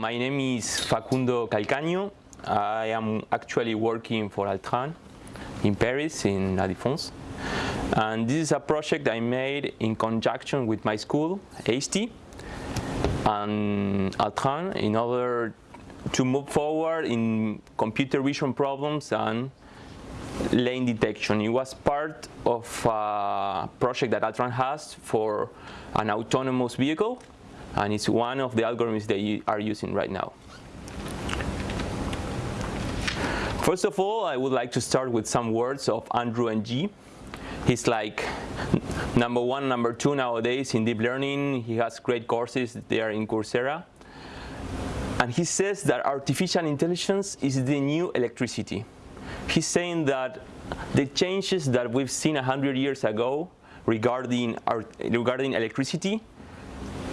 My name is Facundo Calcaño. I am actually working for Altran in Paris, in La Défense. And this is a project I made in conjunction with my school, ASTI, and Altran in order to move forward in computer vision problems and lane detection. It was part of a project that Altran has for an autonomous vehicle and it's one of the algorithms they are using right now. First of all, I would like to start with some words of Andrew Ng. He's like number one, number two nowadays in deep learning. He has great courses there in Coursera. And he says that artificial intelligence is the new electricity. He's saying that the changes that we've seen 100 years ago regarding, regarding electricity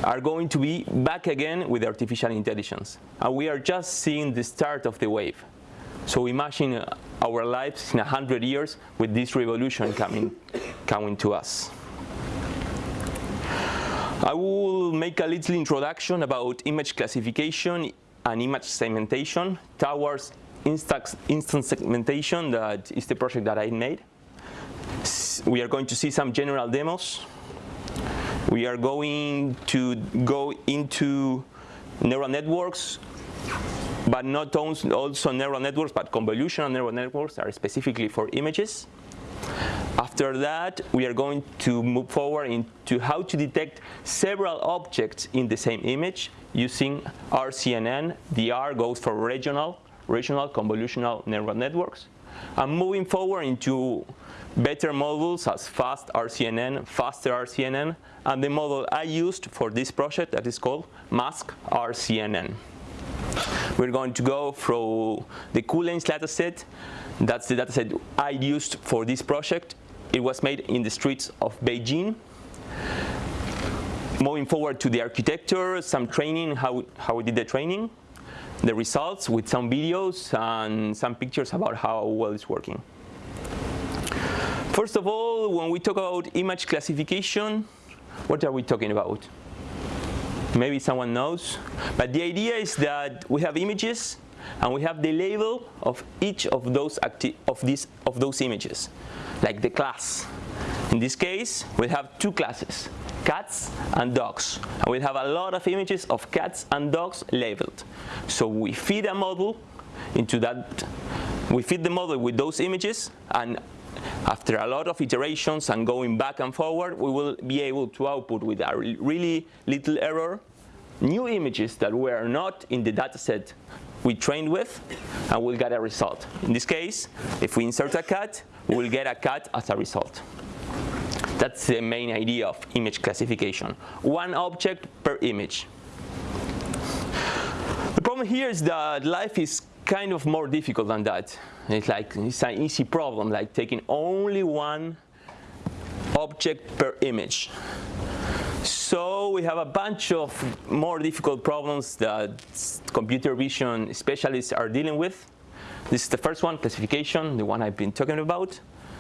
are going to be back again with artificial intelligence. And we are just seeing the start of the wave. So imagine uh, our lives in 100 years with this revolution coming, coming to us. I will make a little introduction about image classification and image segmentation towards instant segmentation that is the project that I made. We are going to see some general demos we are going to go into neural networks, but not also neural networks, but convolutional neural networks are specifically for images. After that, we are going to move forward into how to detect several objects in the same image using RCNN. The R goes for regional, regional convolutional neural networks. And moving forward into better models as fast RCNN, faster RCNN, and the model I used for this project that is called Mask RCNN. We're going to go through the cuLanes dataset. That's the dataset I used for this project. It was made in the streets of Beijing. Moving forward to the architecture, some training, how, how we did the training, the results with some videos and some pictures about how well it's working. First of all, when we talk about image classification, what are we talking about? Maybe someone knows. But the idea is that we have images and we have the label of each of those of these of those images, like the class. In this case, we have two classes, cats and dogs. And we have a lot of images of cats and dogs labeled. So we feed a model into that, we feed the model with those images and after a lot of iterations and going back and forward, we will be able to output with a really little error new images that were not in the dataset we trained with, and we'll get a result. In this case, if we insert a cat, we'll get a cat as a result. That's the main idea of image classification. One object per image. The problem here is that life is kind of more difficult than that. It's like it's an easy problem, like taking only one object per image. So we have a bunch of more difficult problems that computer vision specialists are dealing with. This is the first one, classification, the one I've been talking about.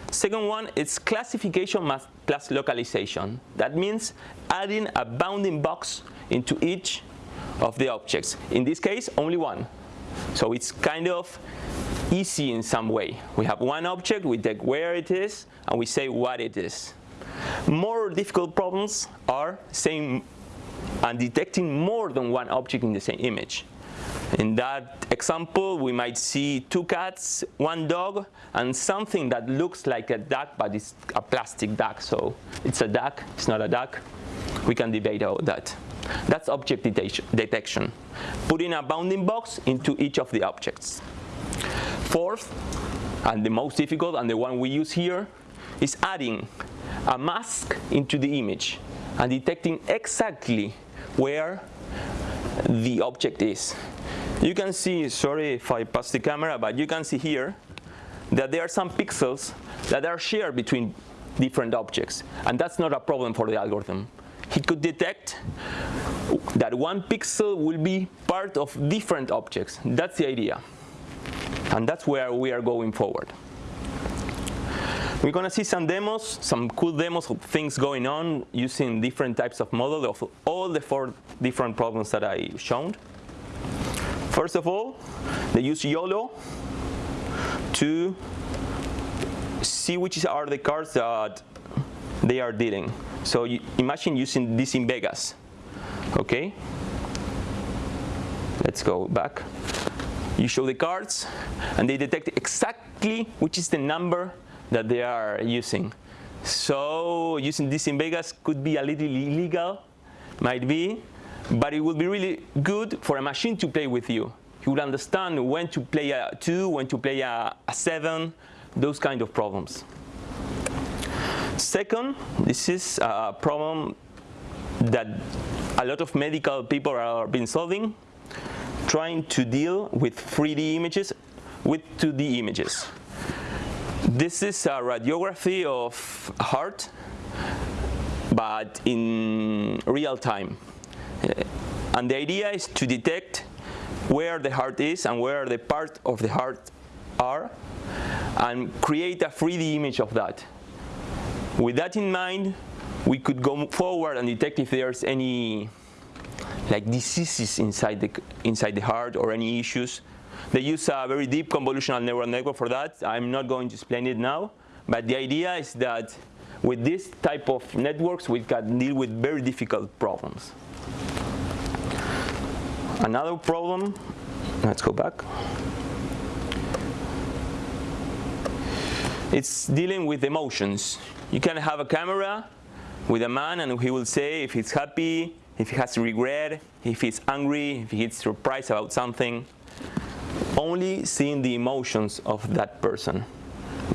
Second one is classification plus localization. That means adding a bounding box into each of the objects. In this case, only one. So it's kind of easy in some way. We have one object, we take where it is, and we say what it is. More difficult problems are saying and detecting more than one object in the same image. In that example, we might see two cats, one dog, and something that looks like a duck, but it's a plastic duck. So it's a duck, it's not a duck. We can debate about that. That's object detection, putting a bounding box into each of the objects. Fourth, and the most difficult, and the one we use here, is adding a mask into the image and detecting exactly where the object is. You can see, sorry if I pass the camera, but you can see here that there are some pixels that are shared between different objects. And that's not a problem for the algorithm he could detect that one pixel will be part of different objects. That's the idea. And that's where we are going forward. We're going to see some demos, some cool demos of things going on using different types of models of all the four different problems that I shown. First of all, they use YOLO to see which are the cards that they are dealing. So you imagine using this in Vegas, okay? Let's go back. You show the cards, and they detect exactly which is the number that they are using. So using this in Vegas could be a little illegal, might be, but it would be really good for a machine to play with you. You would understand when to play a two, when to play a, a seven, those kind of problems. Second, this is a problem that a lot of medical people are been solving, trying to deal with 3D images with 2D images. This is a radiography of heart, but in real time. And the idea is to detect where the heart is and where the part of the heart are and create a 3D image of that. With that in mind, we could go forward and detect if there's any like diseases inside the, inside the heart or any issues they use a very deep convolutional neural network for that. I'm not going to explain it now, but the idea is that with this type of networks, we can deal with very difficult problems. Another problem, let's go back. It's dealing with emotions. You can have a camera with a man and he will say if he's happy, if he has regret, if he's angry, if he's surprised about something only seeing the emotions of that person.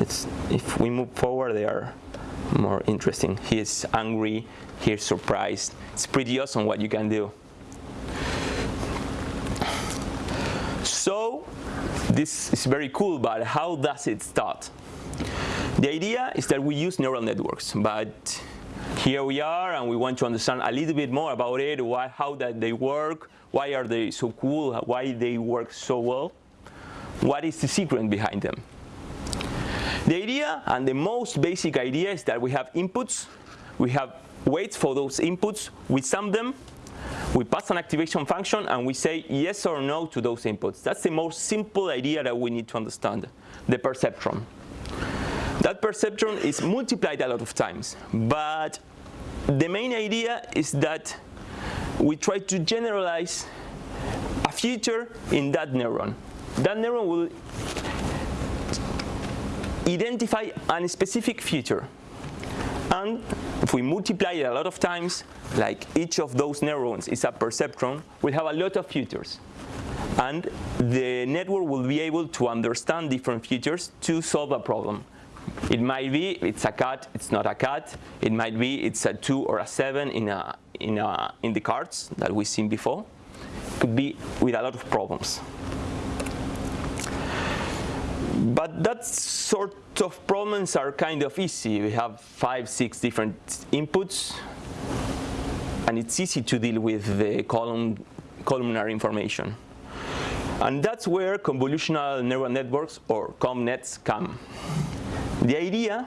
It's, if we move forward, they are more interesting. He is angry, he is surprised. It's pretty awesome what you can do. So this is very cool, but how does it start? The idea is that we use neural networks, but here we are and we want to understand a little bit more about it, why, how that they work, why are they so cool, why they work so well. What is the secret behind them? The idea and the most basic idea is that we have inputs, we have weights for those inputs, we sum them, we pass an activation function and we say yes or no to those inputs. That's the most simple idea that we need to understand, the perceptron. That perceptron is multiplied a lot of times, but the main idea is that we try to generalize a feature in that neuron that neuron will identify a specific feature. And if we multiply it a lot of times, like each of those neurons is a perceptron, we'll have a lot of features. And the network will be able to understand different features to solve a problem. It might be it's a cat, it's not a cat. It might be it's a 2 or a 7 in, a, in, a, in the cards that we've seen before. Could be with a lot of problems. But that sort of problems are kind of easy. We have five, six different inputs, and it's easy to deal with the column, columnar information. And that's where convolutional neural networks, or ConvNets, come. The idea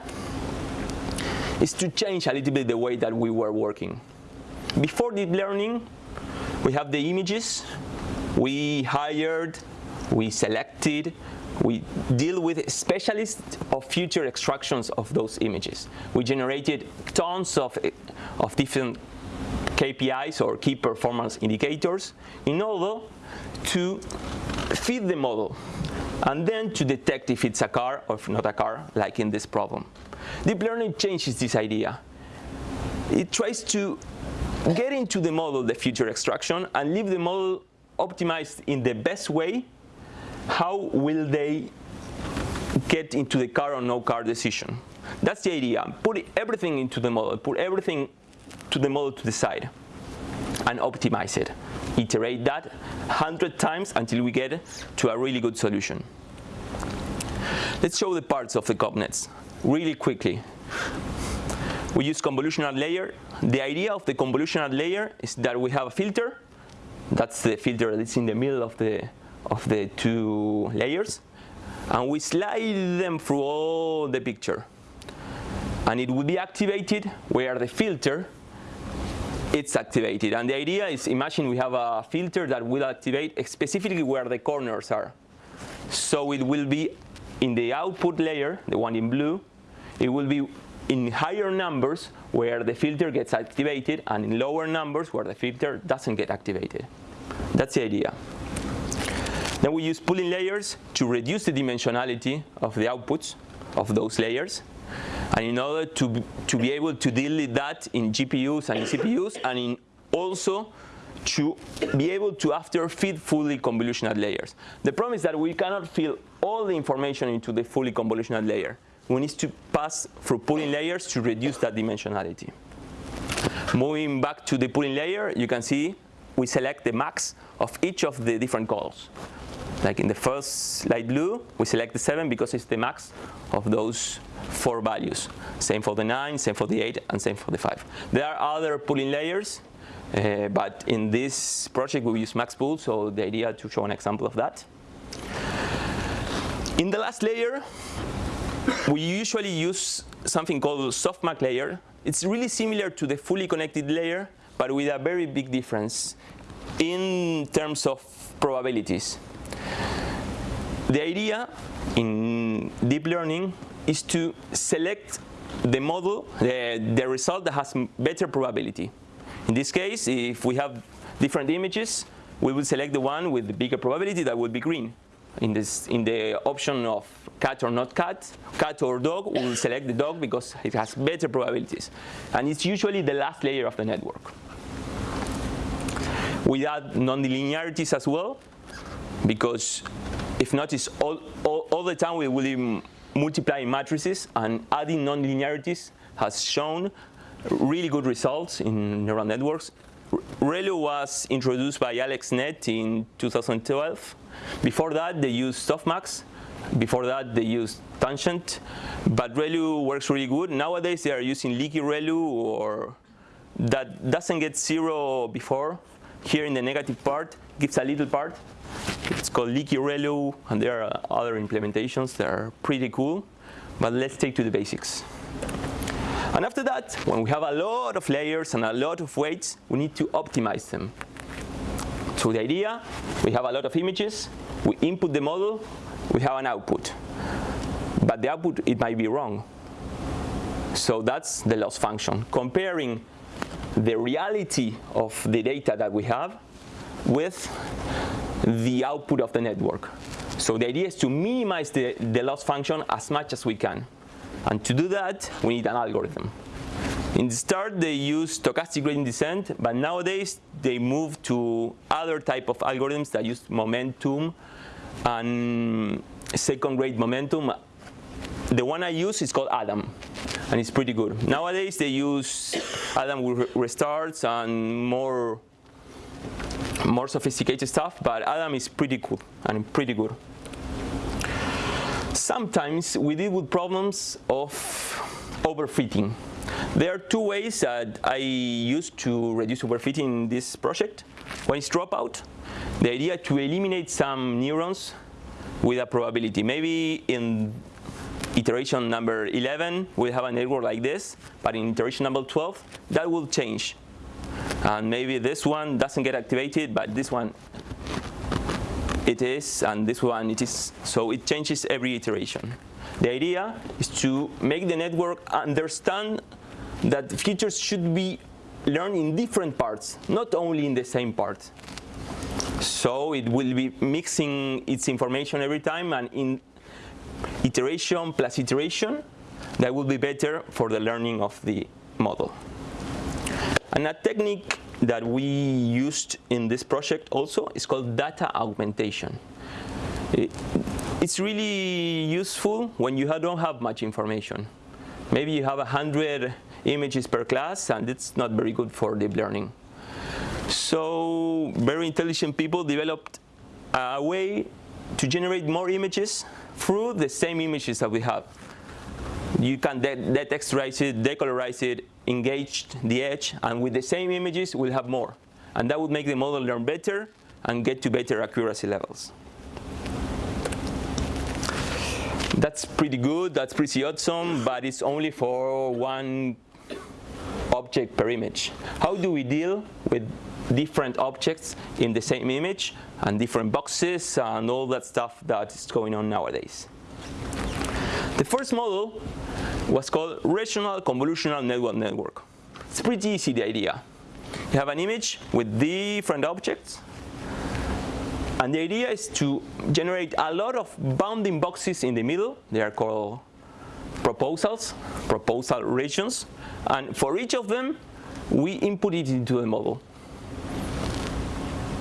is to change a little bit the way that we were working. Before deep learning, we have the images, we hired, we selected, we deal with specialists of feature extractions of those images. We generated tons of, of different KPIs or key performance indicators in order to feed the model and then to detect if it's a car or if not a car, like in this problem. Deep learning changes this idea. It tries to get into the model the feature extraction and leave the model optimized in the best way how will they get into the car or no car decision? That's the idea. Put everything into the model, put everything to the model to decide and optimize it. Iterate that 100 times until we get to a really good solution. Let's show the parts of the ConvNets really quickly. We use convolutional layer. The idea of the convolutional layer is that we have a filter. That's the filter that's in the middle of the of the two layers and we slide them through all the picture and it will be activated where the filter it's activated. And the idea is, imagine we have a filter that will activate specifically where the corners are. So it will be in the output layer, the one in blue, it will be in higher numbers where the filter gets activated and in lower numbers where the filter doesn't get activated. That's the idea. Then we use pooling layers to reduce the dimensionality of the outputs of those layers. And in order to, to be able to deal with that in GPUs and CPUs and in also to be able to after feed fully convolutional layers. The problem is that we cannot fill all the information into the fully convolutional layer. We need to pass through pooling layers to reduce that dimensionality. Moving back to the pooling layer, you can see we select the max of each of the different calls. Like in the first light blue, we select the 7 because it's the max of those four values. Same for the 9, same for the 8, and same for the 5. There are other pooling layers, uh, but in this project we use MaxPool, so the idea to show an example of that. In the last layer, we usually use something called softmax layer. It's really similar to the fully connected layer, but with a very big difference in terms of probabilities. The idea in deep learning is to select the model, the, the result that has better probability. In this case, if we have different images, we will select the one with the bigger probability that would be green. In, this, in the option of cat or not cat, cat or dog, we will select the dog because it has better probabilities. And it's usually the last layer of the network. We add nonlinearities as well, because if not, it's all, all, all the time we will be multiplying matrices and adding nonlinearities has shown really good results in neural networks. ReLU was introduced by AlexNet in 2012. Before that, they used softmax. Before that, they used tangent. But ReLU works really good. Nowadays, they are using leaky ReLU or that doesn't get zero before. Here in the negative part, gives a little part. It's called Leaky ReLU, and there are other implementations that are pretty cool. But let's take to the basics. And after that, when we have a lot of layers and a lot of weights, we need to optimize them. So the idea, we have a lot of images, we input the model, we have an output. But the output, it might be wrong. So that's the loss function, comparing the reality of the data that we have with the output of the network. So the idea is to minimize the, the loss function as much as we can. And to do that, we need an algorithm. In the start, they used stochastic gradient descent, but nowadays they move to other type of algorithms that use momentum and second grade momentum. The one I use is called Adam, and it's pretty good. Nowadays they use Adam with restarts and more more sophisticated stuff, but Adam is pretty cool and pretty good. Sometimes we deal with problems of overfitting. There are two ways that I use to reduce overfitting in this project. One is dropout. The idea to eliminate some neurons with a probability. Maybe in iteration number 11, we have a network like this, but in iteration number 12, that will change. And maybe this one doesn't get activated, but this one it is, and this one it is. So it changes every iteration. The idea is to make the network understand that features should be learned in different parts, not only in the same part. So it will be mixing its information every time, and in iteration plus iteration, that will be better for the learning of the model. And a technique that we used in this project also is called data augmentation. It's really useful when you don't have much information. Maybe you have 100 images per class, and it's not very good for deep learning. So very intelligent people developed a way to generate more images through the same images that we have. You can de detexturize it, decolorize it, engage the edge, and with the same images, we'll have more. And that would make the model learn better and get to better accuracy levels. That's pretty good, that's pretty awesome, but it's only for one object per image. How do we deal with different objects in the same image and different boxes and all that stuff that is going on nowadays? The first model was called Rational Convolutional Network Network. It's pretty easy, the idea. You have an image with different objects, and the idea is to generate a lot of bounding boxes in the middle. They are called proposals, proposal regions. And for each of them, we input it into the model.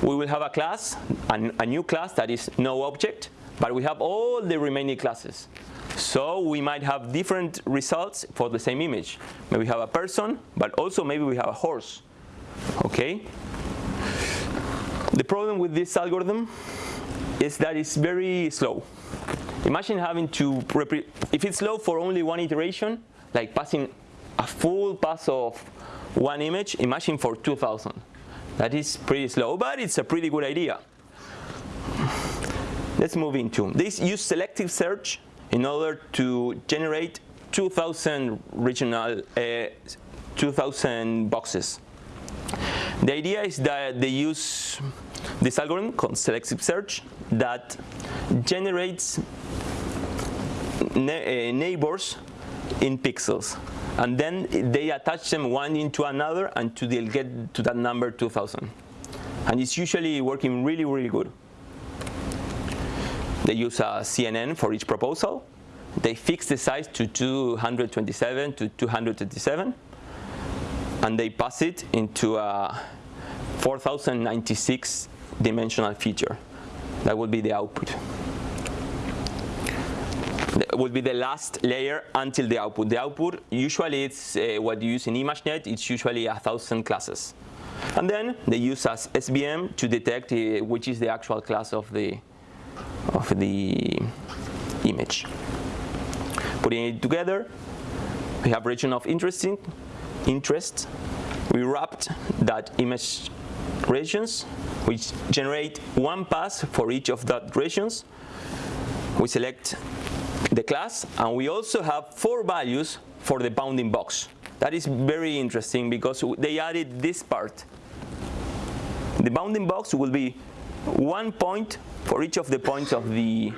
We will have a class, a new class that is no object, but we have all the remaining classes. So we might have different results for the same image. Maybe we have a person, but also maybe we have a horse. Okay? The problem with this algorithm is that it's very slow. Imagine having to, if it's slow for only one iteration, like passing a full pass of one image, imagine for 2000. That is pretty slow, but it's a pretty good idea. Let's move into, this use selective search in order to generate 2000 regional, uh, 2000 boxes. The idea is that they use this algorithm called selective search that generates ne uh, neighbors in pixels. And then they attach them one into another until they'll get to that number 2000. And it's usually working really, really good. They use a CNN for each proposal. They fix the size to 227 to 227, And they pass it into a 4096 dimensional feature. That will be the output. That will be the last layer until the output. The output, usually it's uh, what you use in ImageNet, it's usually a thousand classes. And then they use as SVM to detect uh, which is the actual class of the, of the image. Putting it together, we have region of interesting, interest. We wrapped that image regions, which generate one pass for each of that regions. We select the class, and we also have four values for the bounding box. That is very interesting because they added this part. The bounding box will be one point for each of the points of, the,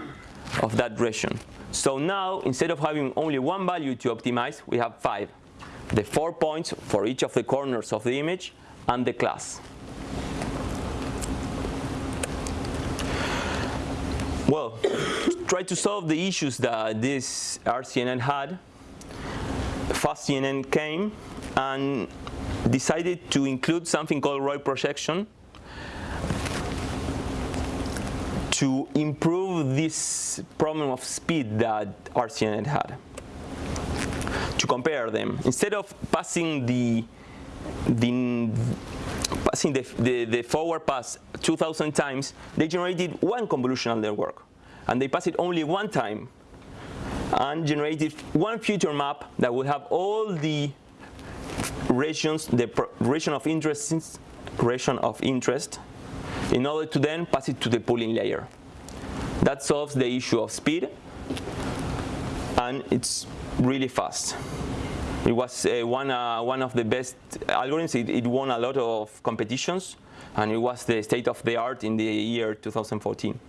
of that region. So now, instead of having only one value to optimize, we have five. The four points for each of the corners of the image and the class. Well, try to solve the issues that this RCNN had. FastCNN came and decided to include something called ROI projection to improve this problem of speed that RCNN had. To compare them, instead of passing the, the passing the, the, the forward pass 2,000 times, they generated one convolutional network. And they passed it only one time and generated one feature map that will have all the regions, the region of interest, region of interest, in order to then pass it to the pooling layer. That solves the issue of speed, and it's really fast. It was uh, one, uh, one of the best algorithms. It, it, won a lot of competitions, and it was the state of the art in the year 2014.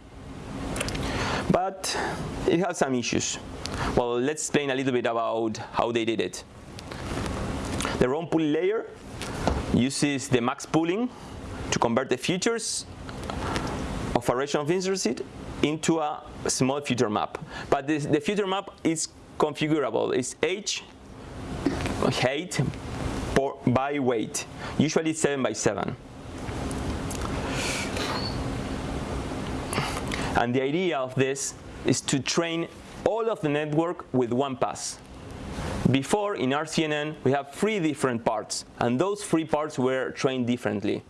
But it has some issues. Well, let's explain a little bit about how they did it. The ROI pooling layer uses the max pooling to convert the features of a region of interest into a small feature map. But this, the feature map is configurable. It's h height by weight, usually 7 by 7. And the idea of this is to train all of the network with one pass. Before, in RCNN, we have three different parts, and those three parts were trained differently.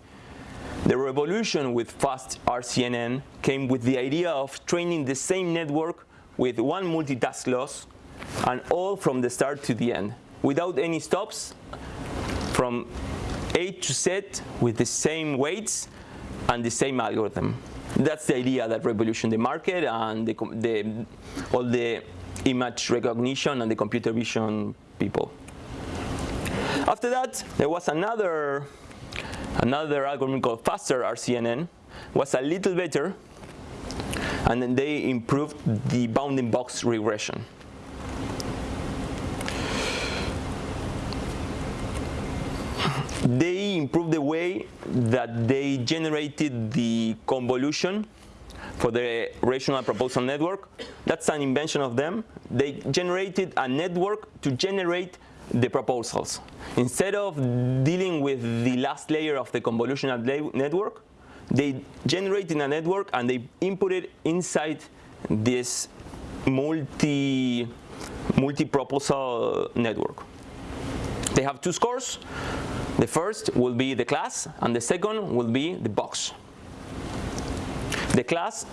The revolution with fast RCNN came with the idea of training the same network with one multitask loss, and all from the start to the end without any stops from A to Z with the same weights and the same algorithm. That's the idea that revolution the market and the, the, all the image recognition and the computer vision people. After that, there was another, another algorithm called faster RCNN, was a little better, and then they improved the bounding box regression. They improved the way that they generated the convolution for the regional proposal network. That's an invention of them. They generated a network to generate the proposals. Instead of dealing with the last layer of the convolutional network, they generated a network and they input it inside this multi multi-proposal network. They have two scores. The first will be the class and the second will be the box. The class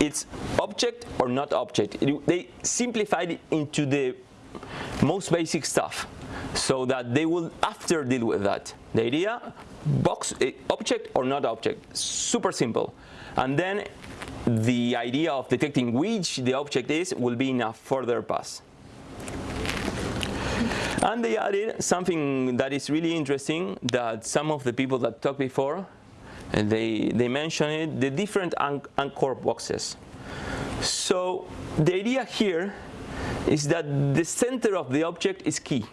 it's object or not object. It, they simplified it into the most basic stuff so that they will after deal with that. The idea, box, eh, object or not object, super simple. And then the idea of detecting which the object is will be in a further pass. And they added something that is really interesting that some of the people that talked before, they, they mentioned it, the different anchor boxes. So the idea here is that the center of the object is key.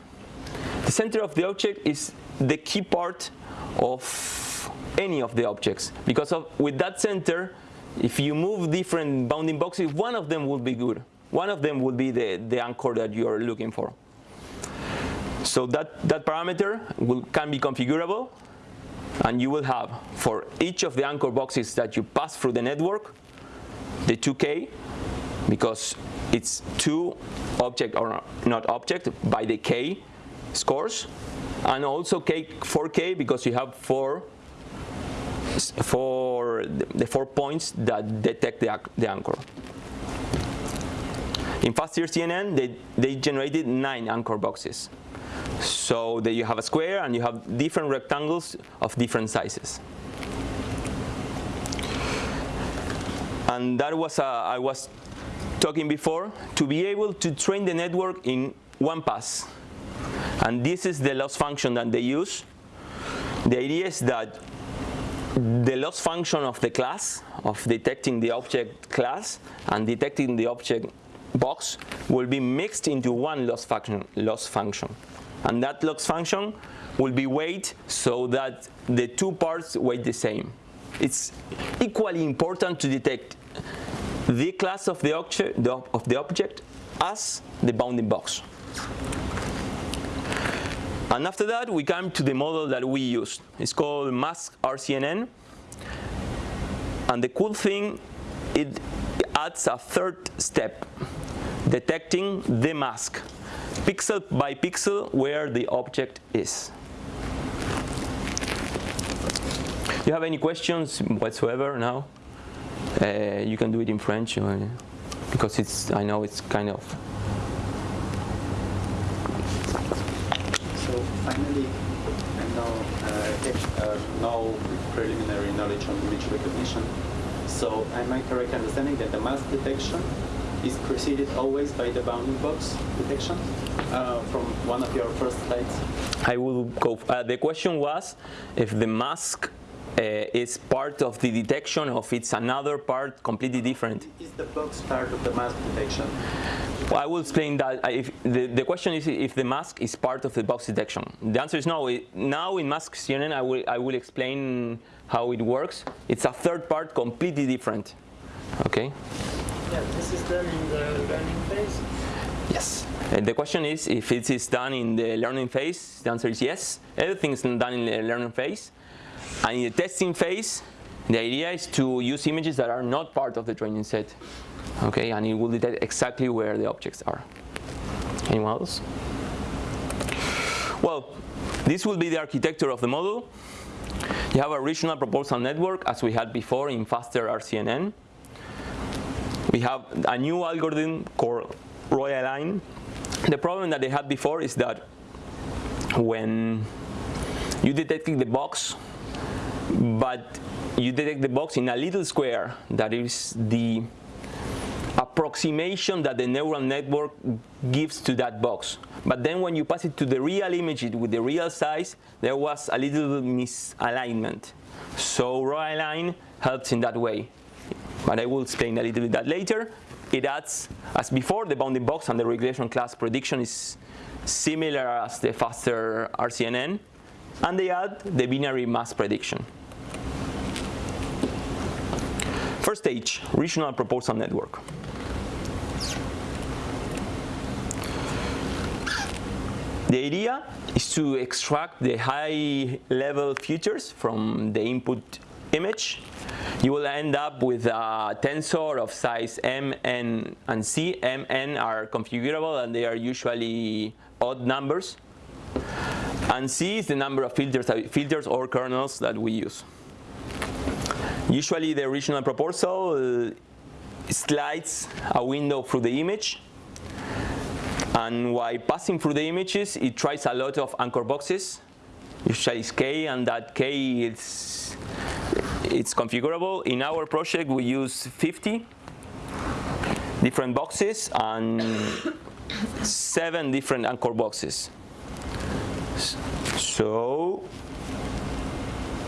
The center of the object is the key part of any of the objects because of, with that center, if you move different bounding boxes, one of them will be good. One of them will be the, the anchor that you are looking for. So that, that parameter will, can be configurable and you will have for each of the anchor boxes that you pass through the network, the 2k, because it's two object or not object by the k scores and also K, 4K because you have four, four the four points that detect the, the anchor. In FastRCNN, they, they generated nine anchor boxes. So that you have a square and you have different rectangles of different sizes. And that was, uh, I was talking before, to be able to train the network in one pass. And this is the loss function that they use. The idea is that the loss function of the class, of detecting the object class and detecting the object box will be mixed into one loss function, loss function. And that loss function will be weight so that the two parts weight the same. It's equally important to detect the class of the object, of the object as the bounding box. And after that, we come to the model that we use. It's called mask RCNN. And the cool thing, it adds a third step, detecting the mask, pixel by pixel where the object is. You have any questions whatsoever now? Uh, you can do it in French or, because it's, I know it's kind of finally, I know uh, uh, no preliminary knowledge on image recognition. So am I correct understanding that the mask detection is preceded always by the bounding box detection uh, from one of your first slides? I will go. Uh, the question was if the mask uh, is part of the detection or if it's another part completely different. Is the box part of the mask detection? Well, I will explain that. Uh, if the, the question is if the mask is part of the box detection. The answer is no. It, now in mask CNN, I will, I will explain how it works. It's a third part completely different. Okay? Yeah, this is done in the learning phase? Yes. And the question is if it is done in the learning phase, the answer is yes. Everything is done in the learning phase. And in the testing phase, the idea is to use images that are not part of the training set okay, and it will detect exactly where the objects are. Anyone else? Well, this will be the architecture of the model. You have a regional proposal network as we had before in faster RCNN. We have a new algorithm called ROI-Align. The problem that they had before is that when you detected the box, but you detect the box in a little square that is the approximation that the neural network gives to that box. But then when you pass it to the real image with the real size, there was a little misalignment. So raw helps in that way. But I will explain a little bit that later. It adds, as before, the bounding box and the regression class prediction is similar as the faster RCNN. And they add the binary mask prediction. First stage, regional proposal network. The idea is to extract the high level features from the input image. You will end up with a tensor of size m, n, and c. m, n are configurable and they are usually odd numbers. And c is the number of filters, uh, filters or kernels that we use. Usually the original proposal uh, slides a window through the image. And while passing through the images it tries a lot of anchor boxes. Usually k and that k is it's configurable. In our project we use 50 different boxes and seven different anchor boxes. So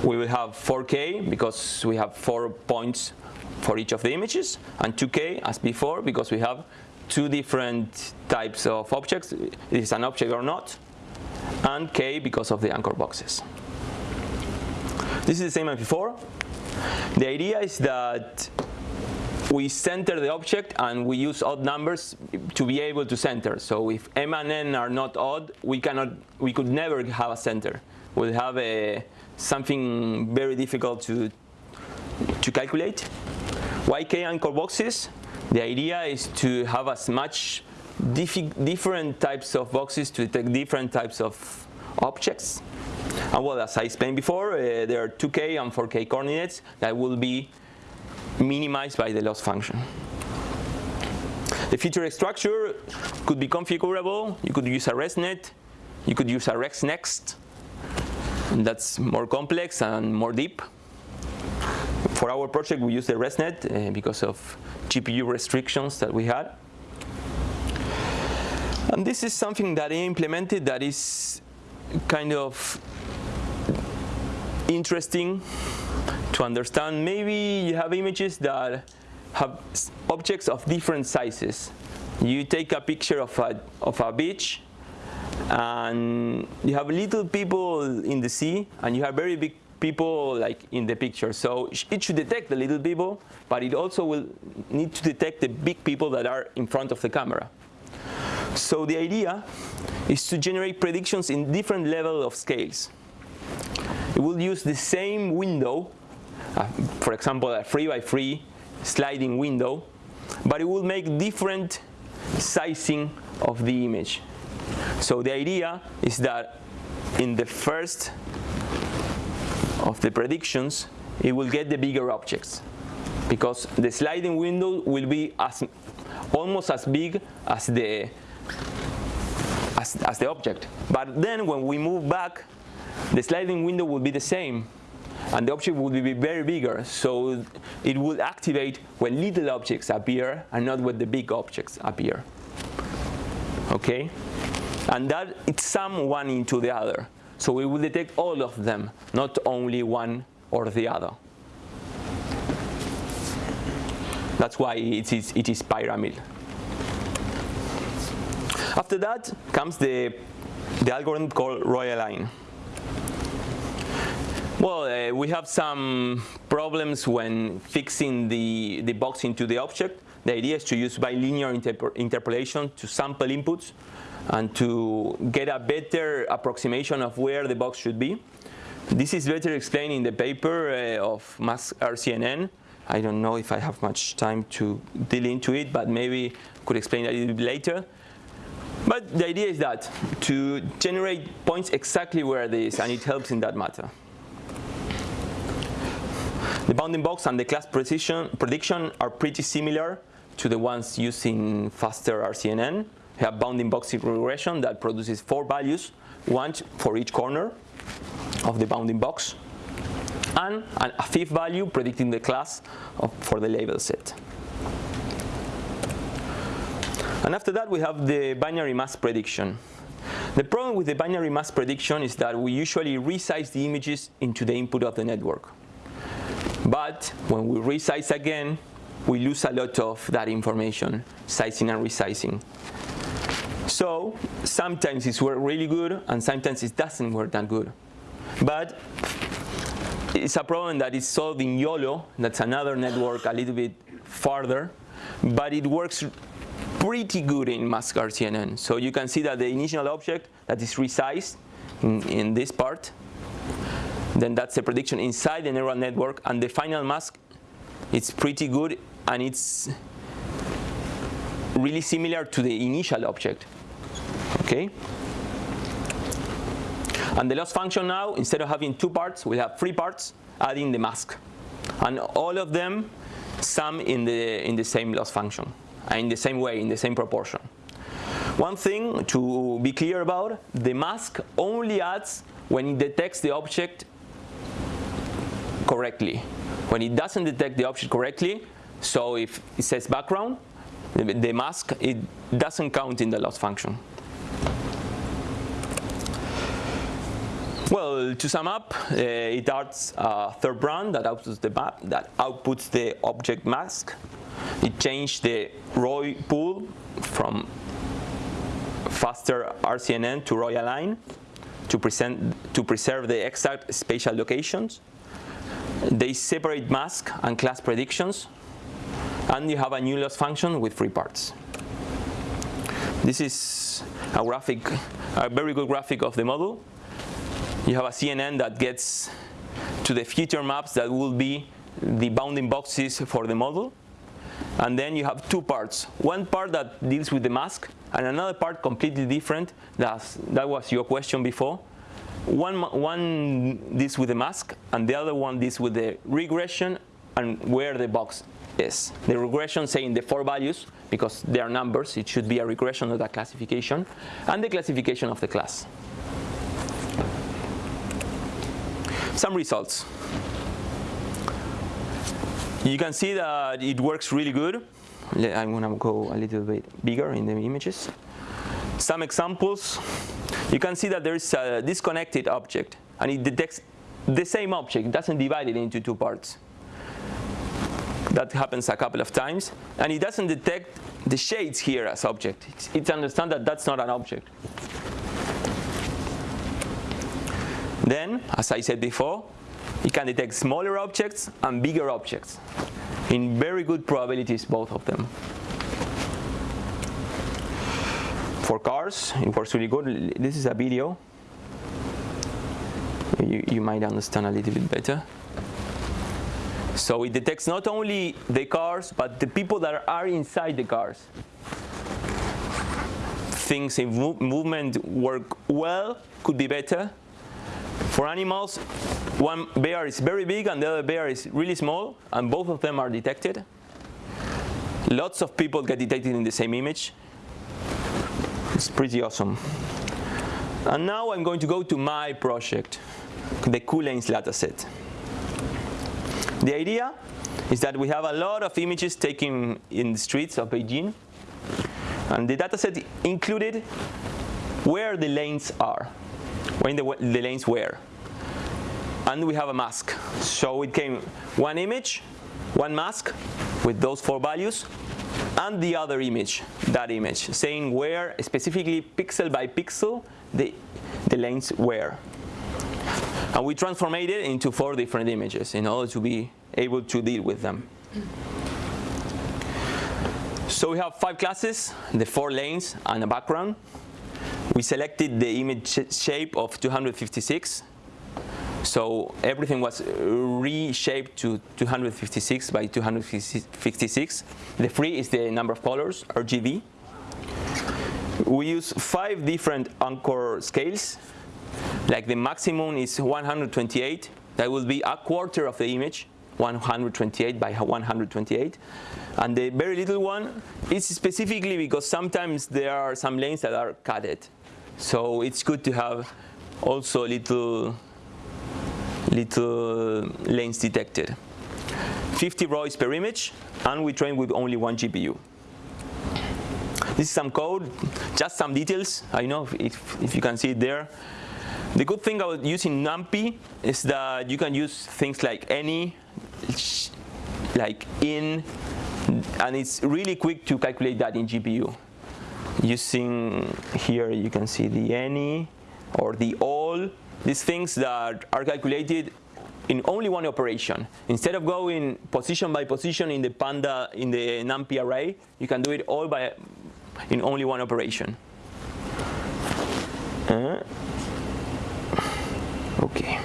we will have 4K because we have four points for each of the images, and 2K as before because we have two different types of objects, it is an object or not, and K because of the anchor boxes. This is the same as before. The idea is that we center the object and we use odd numbers to be able to center. So if m and n are not odd, we cannot, we could never have a center. We'll have a something very difficult to, to calculate. YK anchor boxes, the idea is to have as much different types of boxes to detect different types of objects. And well, as I explained before, uh, there are 2K and 4K coordinates that will be minimized by the loss function. The feature structure could be configurable. You could use a ResNet. You could use a ResNext that's more complex and more deep. For our project, we use the ResNet uh, because of GPU restrictions that we had. And this is something that I implemented that is kind of interesting to understand. Maybe you have images that have objects of different sizes. You take a picture of a, of a beach and you have little people in the sea and you have very big people like in the picture. So it should detect the little people, but it also will need to detect the big people that are in front of the camera. So the idea is to generate predictions in different level of scales. It will use the same window, uh, for example, a 3 by 3 sliding window, but it will make different sizing of the image. So the idea is that in the first of the predictions, it will get the bigger objects because the sliding window will be as almost as big as the as, as the object. But then when we move back, the sliding window will be the same and the object will be very bigger. So it will activate when little objects appear and not when the big objects appear. Okay? And that it's sum one into the other. So we will detect all of them, not only one or the other. That's why it is, it is pyramid. After that comes the, the algorithm called ROI-Align. Well, uh, we have some problems when fixing the, the box into the object. The idea is to use bilinear interp interpolation to sample inputs and to get a better approximation of where the box should be. This is better explained in the paper uh, of mask RCNN. I don't know if I have much time to deal into it, but maybe could explain a little bit later. But the idea is that to generate points exactly where it is, and it helps in that matter. The bounding box and the class precision prediction are pretty similar to the ones used in faster RCNN have bounding box regression that produces four values, one for each corner of the bounding box, and a fifth value predicting the class of, for the label set. And after that, we have the binary mask prediction. The problem with the binary mask prediction is that we usually resize the images into the input of the network. But when we resize again, we lose a lot of that information, sizing and resizing. So sometimes it's work really good and sometimes it doesn't work that good. But it's a problem that is solved in YOLO, that's another network a little bit farther, but it works pretty good in mask RCNN. So you can see that the initial object that is resized in, in this part, then that's the prediction inside the neural network, and the final mask, it's pretty good, and it's really similar to the initial object. Okay? And the loss function now, instead of having two parts, we have three parts, adding the mask. And all of them sum in the, in the same loss function, uh, in the same way, in the same proportion. One thing to be clear about, the mask only adds when it detects the object correctly. When it doesn't detect the object correctly, so if it says background, the, the mask, it doesn't count in the loss function. Well, to sum up, uh, it adds a third brand that outputs the map, that outputs the object mask. It changed the ROI pool from faster RCNN to ROI-Align to, present, to preserve the exact spatial locations. They separate mask and class predictions. And you have a new loss function with three parts. This is a graphic, a very good graphic of the model you have a CNN that gets to the feature maps that will be the bounding boxes for the model. And then you have two parts. One part that deals with the mask, and another part completely different. That's, that was your question before. One, one deals with the mask, and the other one deals with the regression and where the box is. The regression saying the four values, because they are numbers, it should be a regression, not a classification, and the classification of the class. Some results. You can see that it works really good. I'm going to go a little bit bigger in the images. Some examples. You can see that there is a disconnected object, and it detects the same object. It doesn't divide it into two parts. That happens a couple of times. And it doesn't detect the shades here as object. It understands that that's not an object. Then, as I said before, it can detect smaller objects and bigger objects in very good probabilities, both of them. For cars, it works really good. This is a video. You, you might understand a little bit better. So it detects not only the cars, but the people that are inside the cars. Things in movement work well, could be better, for animals, one bear is very big and the other bear is really small, and both of them are detected. Lots of people get detected in the same image. It's pretty awesome. And now I'm going to go to my project, the CULanes dataset. The idea is that we have a lot of images taken in the streets of Beijing, and the dataset included where the lanes are when the, the lanes were. And we have a mask. So it came one image, one mask with those four values, and the other image, that image, saying where specifically pixel by pixel the, the lanes were. And we transformed it into four different images in order to be able to deal with them. So we have five classes, the four lanes and a background. We selected the image shape of 256. So everything was reshaped to 256 by 256. The free is the number of colors, RGB. We use five different anchor scales. Like the maximum is 128. That will be a quarter of the image, 128 by 128. And the very little one is specifically because sometimes there are some lanes that are cutted. So it's good to have also little, little lanes detected. 50 ROIs per image, and we train with only one GPU. This is some code, just some details. I know if, if you can see it there. The good thing about using NumPy is that you can use things like any, like in, and it's really quick to calculate that in GPU. Using here, you can see the any or the all, these things that are calculated in only one operation. Instead of going position by position in the Panda, in the NumPy array, you can do it all by in only one operation. Uh, okay.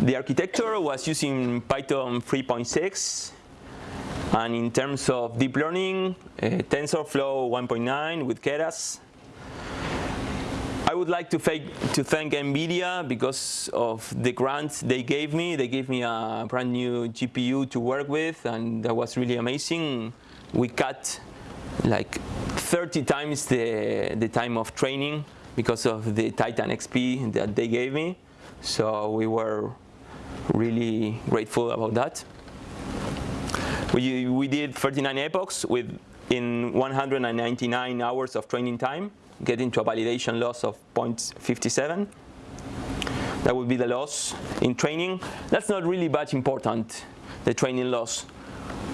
The architecture was using Python 3.6 and in terms of deep learning, uh, TensorFlow 1.9 with Keras. I would like to thank, to thank NVIDIA because of the grant they gave me. They gave me a brand new GPU to work with and that was really amazing. We cut like 30 times the, the time of training because of the Titan XP that they gave me. So we were really grateful about that. We, we did 39 epochs with in 199 hours of training time, getting to a validation loss of 0.57. That would be the loss in training. That's not really that important, the training loss.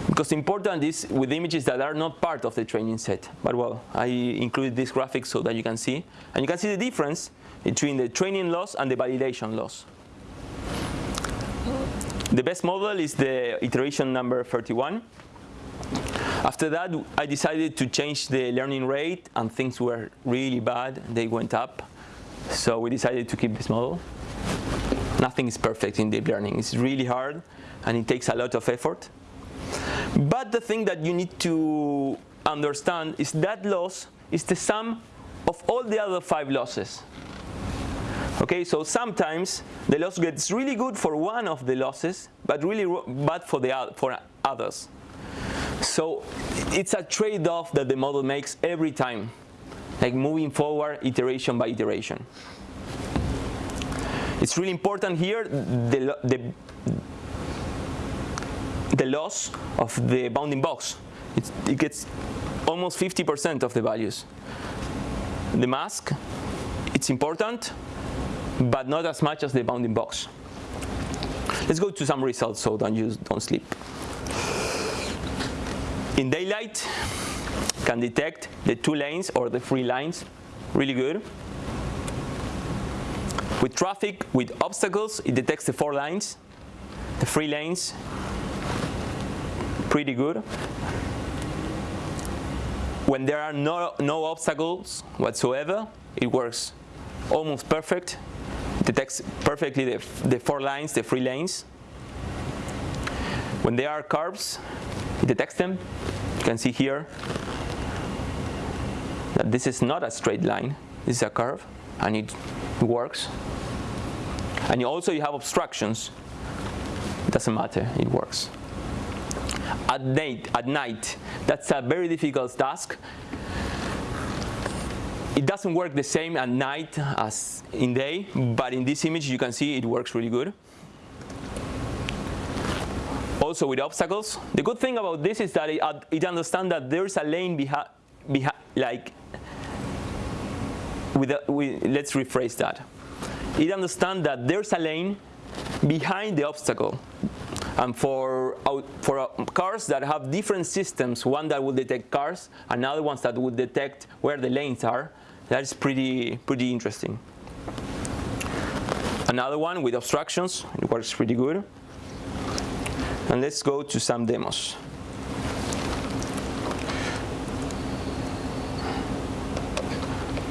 Because important is with images that are not part of the training set. But well, I included this graphic so that you can see. And you can see the difference between the training loss and the validation loss. The best model is the iteration number 31. After that, I decided to change the learning rate, and things were really bad. They went up. So we decided to keep this model. Nothing is perfect in deep learning. It's really hard, and it takes a lot of effort. But the thing that you need to understand is that loss is the sum of all the other five losses. Okay, so sometimes the loss gets really good for one of the losses, but really bad for the for others. So it's a trade-off that the model makes every time, like moving forward iteration by iteration. It's really important here the, the, the loss of the bounding box. It's, it gets almost 50% of the values. The mask, it's important, but not as much as the bounding box. Let's go to some results so don't use don't sleep. In daylight, can detect the two lanes or the three lines really good. With traffic, with obstacles, it detects the four lines, the three lanes, pretty good. When there are no, no obstacles whatsoever, it works almost perfect detects perfectly the, the four lines, the three lanes. When there are curves, it detects them. You can see here that this is not a straight line. This is a curve, and it works. And you also you have obstructions. It doesn't matter, it works. At night, at night, that's a very difficult task it doesn't work the same at night as in day, but in this image you can see it works really good. Also with obstacles, the good thing about this is that it, it understands that there's a lane behind, behi like, with, a, let's rephrase that. It understands that there's a lane behind the obstacle. And for, for uh, cars that have different systems, one that will detect cars, another ones that will detect where the lanes are, that is pretty, pretty interesting. Another one with obstructions, it works pretty good. And let's go to some demos.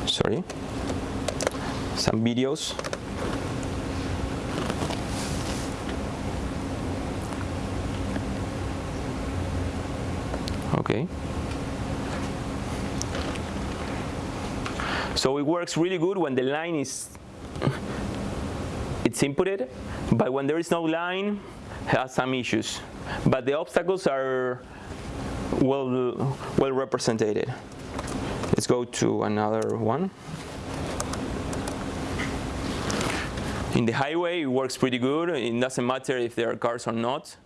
Sorry. Some videos. Okay. So it works really good when the line is it's inputted, but when there is no line, has some issues. But the obstacles are well well represented. Let's go to another one. In the highway, it works pretty good. It doesn't matter if there are cars or not.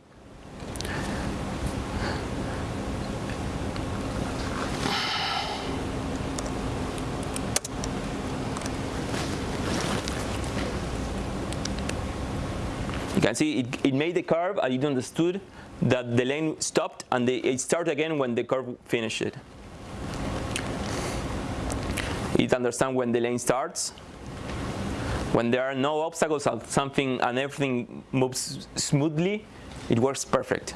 Can see it, it made the curve and it understood that the lane stopped and it started again when the curve finished it. It understands when the lane starts, when there are no obstacles and something and everything moves smoothly, it works perfect.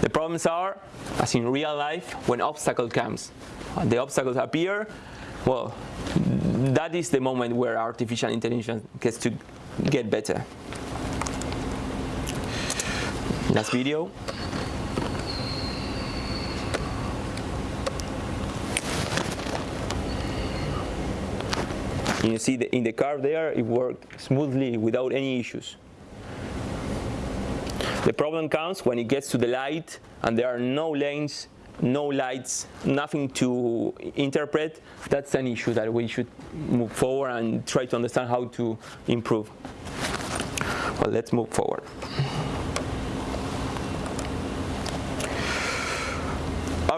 The problems are, as in real life, when obstacle comes. The obstacles appear, well, that is the moment where artificial intelligence gets to get better. Last video. You see the, in the car there, it worked smoothly without any issues. The problem comes when it gets to the light and there are no lanes, no lights, nothing to interpret. That's an issue that we should move forward and try to understand how to improve. Well, let's move forward.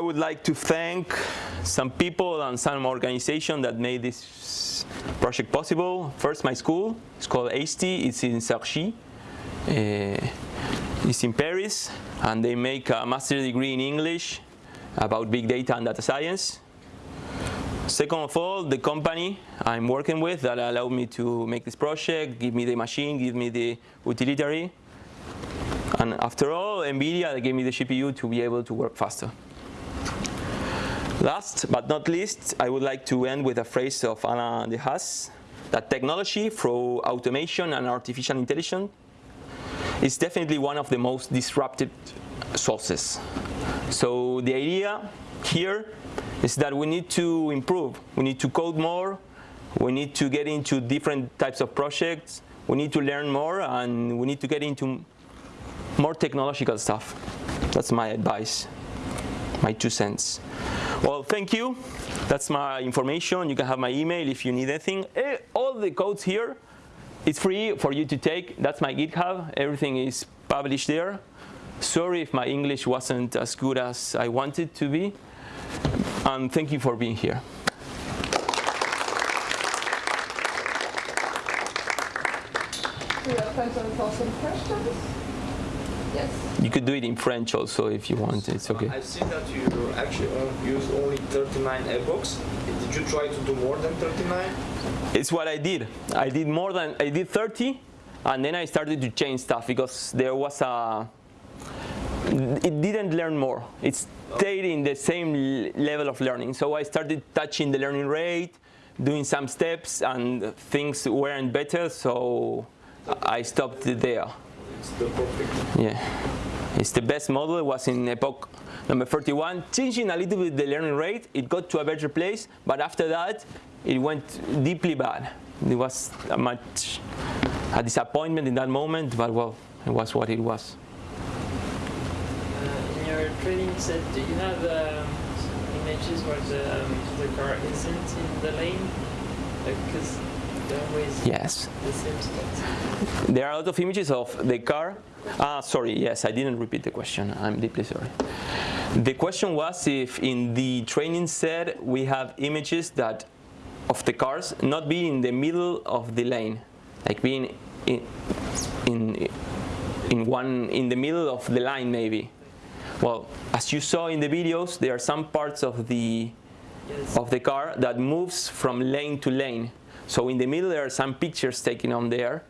I would like to thank some people and some organization that made this project possible. First, my school. It's called EISTI. It's in Cergy. Uh, it's in Paris, and they make a master's degree in English about big data and data science. Second of all, the company I'm working with that allowed me to make this project, give me the machine, give me the utilitary. And after all, NVIDIA gave me the GPU to be able to work faster. Last but not least, I would like to end with a phrase of Alain Dehaze, that technology through automation and artificial intelligence is definitely one of the most disruptive sources. So the idea here is that we need to improve. We need to code more. We need to get into different types of projects. We need to learn more, and we need to get into more technological stuff. That's my advice, my two cents. Well, thank you. That's my information. You can have my email if you need anything. Eh, all the codes here, it's free for you to take. That's my GitHub. Everything is published there. Sorry if my English wasn't as good as I wanted to be. And thank you for being here. We have for some questions. Yes. You could do it in French also if you want. It's okay. I've seen that you actually use only 39 epochs. Did you try to do more than 39? It's what I did. I did more than, I did 30, and then I started to change stuff because there was a, it didn't learn more. It stayed in the same level of learning. So I started touching the learning rate, doing some steps, and things weren't better, so I stopped there. It's the perfect. Yeah, it's the best model. It was in epoch number 31, changing a little bit the learning rate. It got to a better place, but after that, it went deeply bad. It was a much a disappointment in that moment, but well, it was what it was. Uh, in your training set, do you have um, images where the, um, the car isn't in the lane? Because always Yes. the. There are a lot of images of the car. Ah, sorry, yes, I didn't repeat the question. I'm deeply sorry. The question was if in the training set we have images that of the cars not being in the middle of the lane, like being in, in, in one in the middle of the line maybe. Well, as you saw in the videos, there are some parts of the Yes. of the car that moves from lane to lane. So in the middle there are some pictures taken on there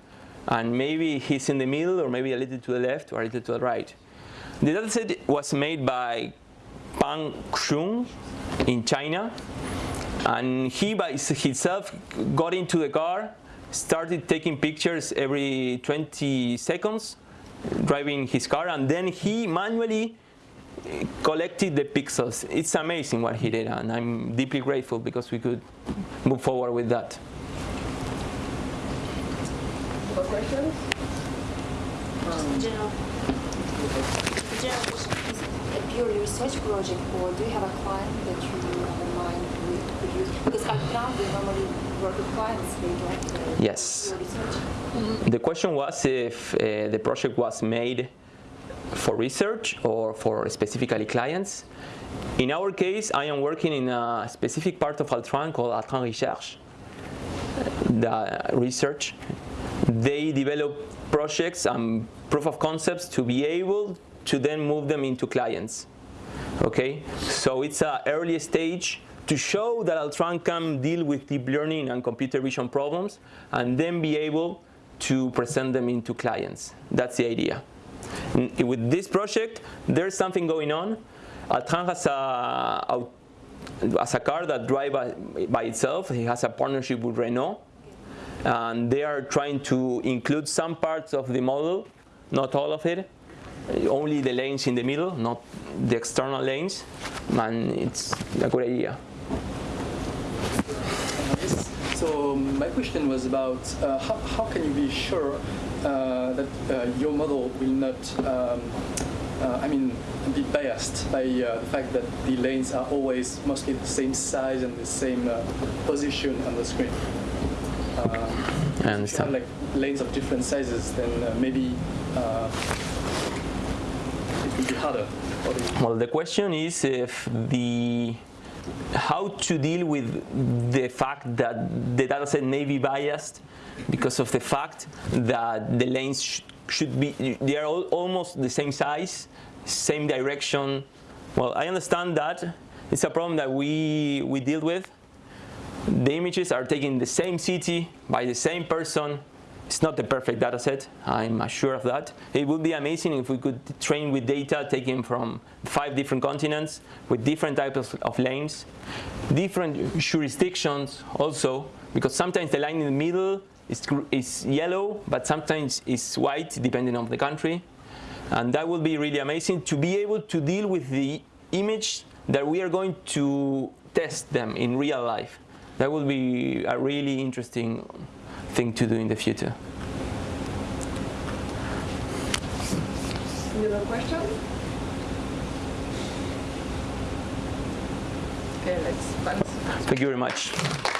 and maybe he's in the middle or maybe a little to the left or a little to the right. The dataset was made by Pang Xun in China and he by himself got into the car, started taking pictures every 20 seconds, driving his car and then he manually collected the pixels. It's amazing what he did, and I'm deeply grateful because we could move forward with that. More questions? general, general question, is it a pure research project or do you have a client that you have in mind to produce? Because I found we normally work with clients, they like uh, Yes. your research. The question was if uh, the project was made for research or for specifically clients. In our case, I am working in a specific part of Altran called Altran Research, the research. They develop projects and proof of concepts to be able to then move them into clients. Okay, so it's an early stage to show that Altran can deal with deep learning and computer vision problems and then be able to present them into clients. That's the idea. With this project, there's something going on. Altran has a, a as a car that drives by itself. He has a partnership with Renault. And they are trying to include some parts of the model, not all of it, only the lanes in the middle, not the external lanes. And it's a good idea. So my question was about uh, how, how can you be sure uh, that uh, your model will not, um, uh, I mean, be biased by uh, the fact that the lanes are always mostly the same size and the same uh, position on the screen. Uh, I if you have understand. like lanes of different sizes, then uh, maybe uh, it will be harder. Well, the question is if the how to deal with the fact that the data set may be biased because of the fact that the lanes sh- should be they are all, almost the same size, same direction. Well, I understand that it's a problem that we we deal with. The images are taken in the same city by the same person. It's not the perfect data set, I'm sure of that. It would be amazing if we could train with data taken from five different continents with different types of, lanes, different jurisdictions also, because sometimes the line in the middle is, is yellow, but sometimes it's white depending on the country. And that would be really amazing to be able to deal with the image that we are going to test them in real life. That would be a really interesting thing to do in the future. Any other question? Okay, let's. Thank you very much.